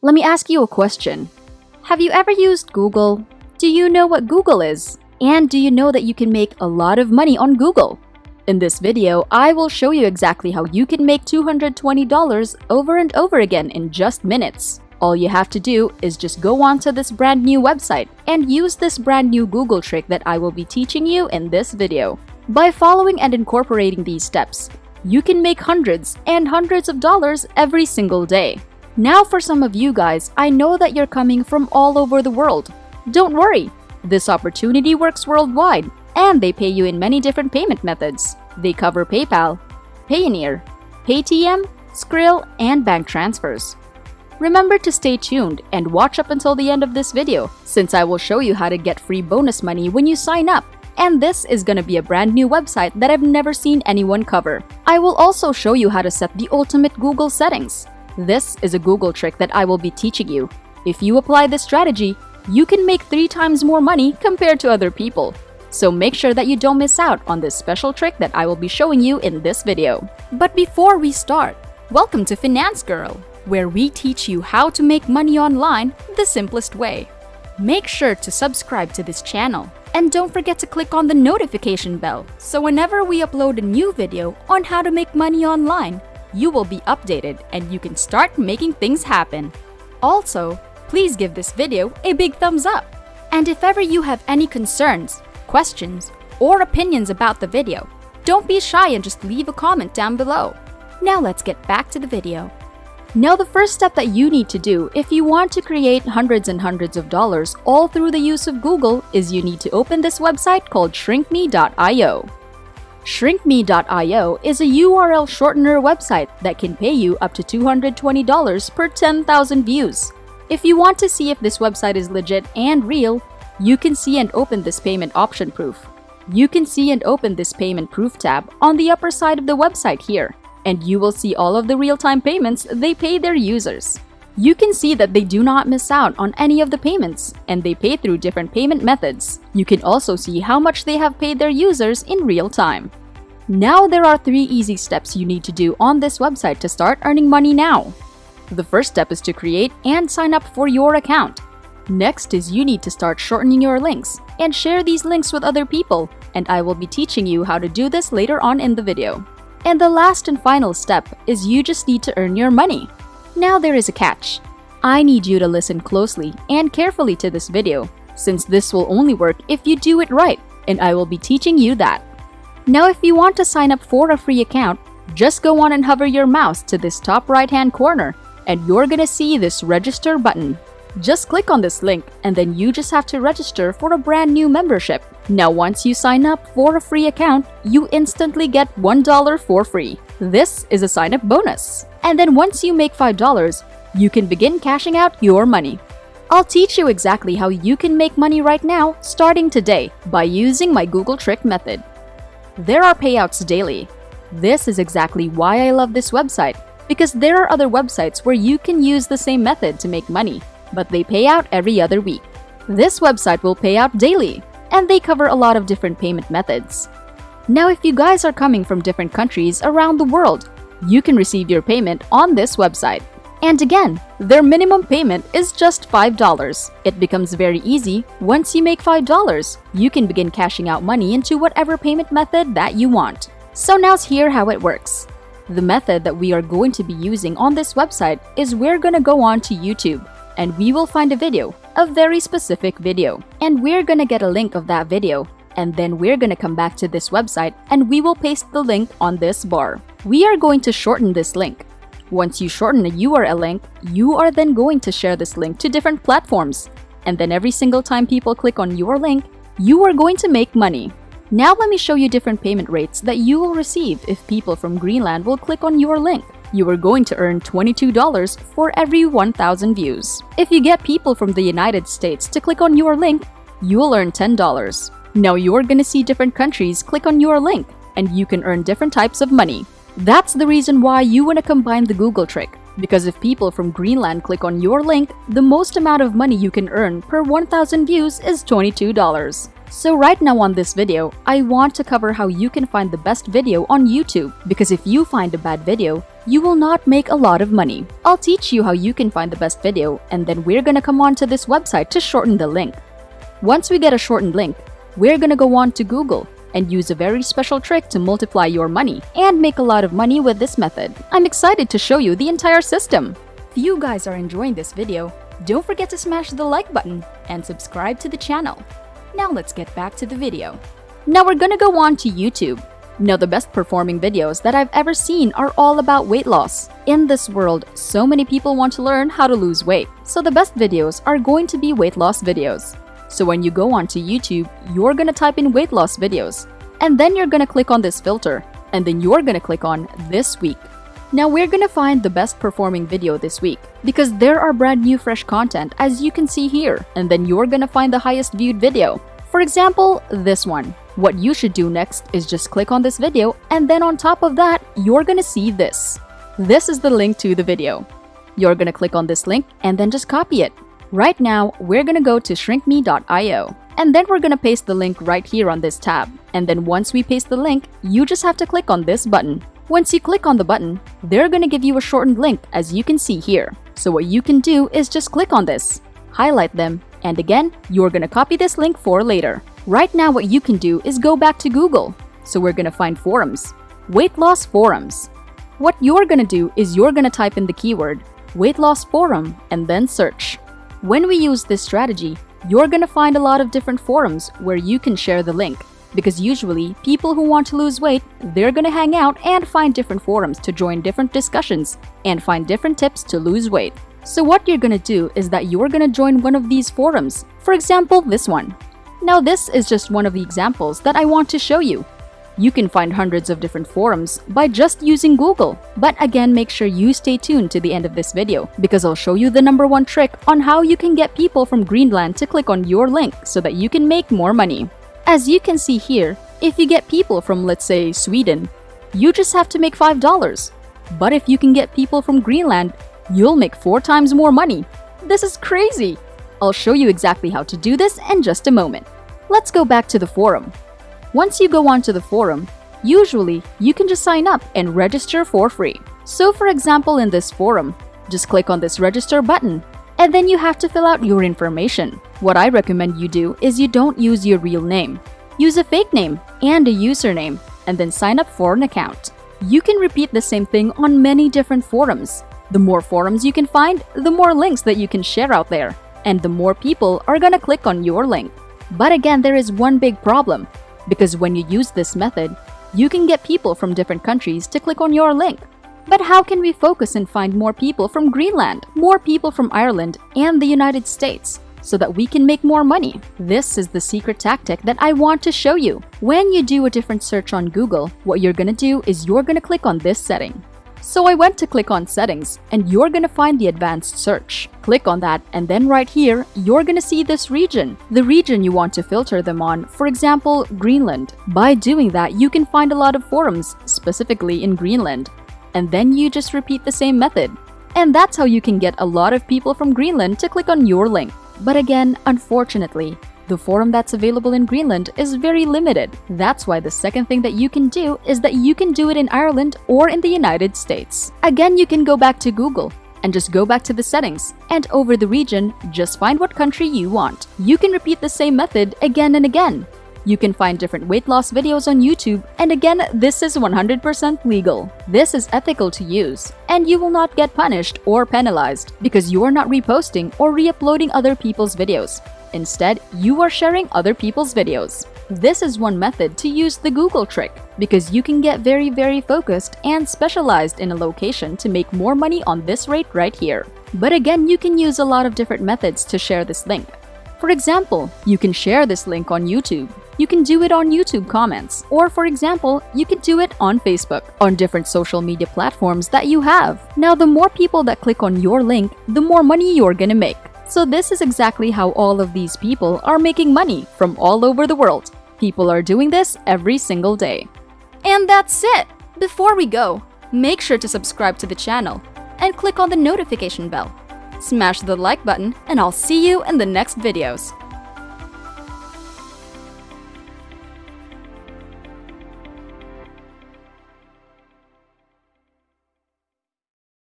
Let me ask you a question. Have you ever used Google? Do you know what Google is? And do you know that you can make a lot of money on Google? In this video, I will show you exactly how you can make $220 over and over again in just minutes. All you have to do is just go onto this brand new website and use this brand new Google trick that I will be teaching you in this video. By following and incorporating these steps, you can make hundreds and hundreds of dollars every single day. Now for some of you guys, I know that you're coming from all over the world. Don't worry, this opportunity works worldwide and they pay you in many different payment methods. They cover PayPal, Payoneer, Paytm, Skrill, and bank transfers. Remember to stay tuned and watch up until the end of this video since I will show you how to get free bonus money when you sign up. And this is gonna be a brand new website that I've never seen anyone cover. I will also show you how to set the ultimate Google settings. This is a Google trick that I will be teaching you. If you apply this strategy, you can make three times more money compared to other people. So make sure that you don't miss out on this special trick that I will be showing you in this video. But before we start, welcome to Finance Girl where we teach you how to make money online the simplest way. Make sure to subscribe to this channel and don't forget to click on the notification bell so whenever we upload a new video on how to make money online, you will be updated and you can start making things happen. Also, please give this video a big thumbs up. And if ever you have any concerns, questions, or opinions about the video, don't be shy and just leave a comment down below. Now let's get back to the video. Now the first step that you need to do if you want to create hundreds and hundreds of dollars all through the use of Google is you need to open this website called shrinkme.io. Shrinkme.io is a URL shortener website that can pay you up to $220 per 10,000 views. If you want to see if this website is legit and real, you can see and open this payment option proof. You can see and open this payment proof tab on the upper side of the website here and you will see all of the real-time payments they pay their users. You can see that they do not miss out on any of the payments, and they pay through different payment methods. You can also see how much they have paid their users in real time. Now there are three easy steps you need to do on this website to start earning money now. The first step is to create and sign up for your account. Next is you need to start shortening your links and share these links with other people, and I will be teaching you how to do this later on in the video. And the last and final step is you just need to earn your money. Now there is a catch. I need you to listen closely and carefully to this video, since this will only work if you do it right, and I will be teaching you that. Now if you want to sign up for a free account, just go on and hover your mouse to this top right hand corner, and you're gonna see this register button. Just click on this link and then you just have to register for a brand new membership. Now once you sign up for a free account, you instantly get $1 for free. This is a sign up bonus. And then once you make $5, you can begin cashing out your money. I'll teach you exactly how you can make money right now starting today by using my Google Trick method. There are payouts daily. This is exactly why I love this website because there are other websites where you can use the same method to make money but they pay out every other week. This website will pay out daily, and they cover a lot of different payment methods. Now, if you guys are coming from different countries around the world, you can receive your payment on this website. And again, their minimum payment is just $5. It becomes very easy. Once you make $5, you can begin cashing out money into whatever payment method that you want. So now's here how it works. The method that we are going to be using on this website is we're gonna go on to YouTube and we will find a video, a very specific video. And we're gonna get a link of that video. And then we're gonna come back to this website and we will paste the link on this bar. We are going to shorten this link. Once you shorten a URL link, you are then going to share this link to different platforms. And then every single time people click on your link, you are going to make money. Now let me show you different payment rates that you will receive if people from Greenland will click on your link you are going to earn $22 for every 1,000 views. If you get people from the United States to click on your link, you will earn $10. Now you're gonna see different countries click on your link, and you can earn different types of money. That's the reason why you wanna combine the Google trick. Because if people from Greenland click on your link, the most amount of money you can earn per 1,000 views is $22. So right now on this video, I want to cover how you can find the best video on YouTube because if you find a bad video, you will not make a lot of money. I'll teach you how you can find the best video and then we're gonna come on to this website to shorten the link. Once we get a shortened link, we're gonna go on to Google and use a very special trick to multiply your money and make a lot of money with this method. I'm excited to show you the entire system. If you guys are enjoying this video, don't forget to smash the like button and subscribe to the channel. Now let's get back to the video. Now we're gonna go on to YouTube. Now the best performing videos that I've ever seen are all about weight loss. In this world, so many people want to learn how to lose weight, so the best videos are going to be weight loss videos. So when you go onto YouTube, you're gonna type in weight loss videos, and then you're gonna click on this filter, and then you're gonna click on this week. Now we're gonna find the best performing video this week because there are brand new fresh content as you can see here, and then you're gonna find the highest viewed video. For example, this one. What you should do next is just click on this video and then on top of that, you're gonna see this. This is the link to the video. You're gonna click on this link and then just copy it. Right now, we're gonna go to shrinkme.io and then we're gonna paste the link right here on this tab. And then once we paste the link, you just have to click on this button. Once you click on the button, they're gonna give you a shortened link as you can see here. So what you can do is just click on this, highlight them, and again, you're gonna copy this link for later. Right now what you can do is go back to Google. So we're gonna find forums, weight loss forums. What you're gonna do is you're gonna type in the keyword weight loss forum and then search. When we use this strategy, you're gonna find a lot of different forums where you can share the link. Because usually, people who want to lose weight, they're gonna hang out and find different forums to join different discussions and find different tips to lose weight. So what you're gonna do is that you're gonna join one of these forums, for example this one. Now this is just one of the examples that I want to show you. You can find hundreds of different forums by just using Google. But again, make sure you stay tuned to the end of this video because I'll show you the number one trick on how you can get people from Greenland to click on your link so that you can make more money. As you can see here, if you get people from let's say Sweden, you just have to make $5. But if you can get people from Greenland, you'll make 4 times more money. This is crazy! I'll show you exactly how to do this in just a moment. Let's go back to the forum. Once you go onto the forum, usually you can just sign up and register for free. So for example in this forum, just click on this register button and then you have to fill out your information. What I recommend you do is you don't use your real name. Use a fake name and a username and then sign up for an account. You can repeat the same thing on many different forums. The more forums you can find, the more links that you can share out there, and the more people are gonna click on your link. But again, there is one big problem. Because when you use this method, you can get people from different countries to click on your link. But how can we focus and find more people from Greenland, more people from Ireland, and the United States? so that we can make more money. This is the secret tactic that I want to show you. When you do a different search on Google, what you're gonna do is you're gonna click on this setting. So I went to click on settings and you're gonna find the advanced search. Click on that and then right here, you're gonna see this region, the region you want to filter them on, for example, Greenland. By doing that, you can find a lot of forums, specifically in Greenland. And then you just repeat the same method. And that's how you can get a lot of people from Greenland to click on your link. But again, unfortunately, the forum that's available in Greenland is very limited. That's why the second thing that you can do is that you can do it in Ireland or in the United States. Again, you can go back to Google and just go back to the settings, and over the region, just find what country you want. You can repeat the same method again and again. You can find different weight loss videos on YouTube, and again, this is 100% legal. This is ethical to use, and you will not get punished or penalized because you are not reposting or re-uploading other people's videos. Instead, you are sharing other people's videos. This is one method to use the Google trick because you can get very very focused and specialized in a location to make more money on this rate right here. But again, you can use a lot of different methods to share this link. For example, you can share this link on YouTube. You can do it on YouTube comments. Or for example, you can do it on Facebook, on different social media platforms that you have. Now, the more people that click on your link, the more money you're gonna make. So this is exactly how all of these people are making money from all over the world. People are doing this every single day. And that's it! Before we go, make sure to subscribe to the channel and click on the notification bell. Smash the like button and I'll see you in the next videos.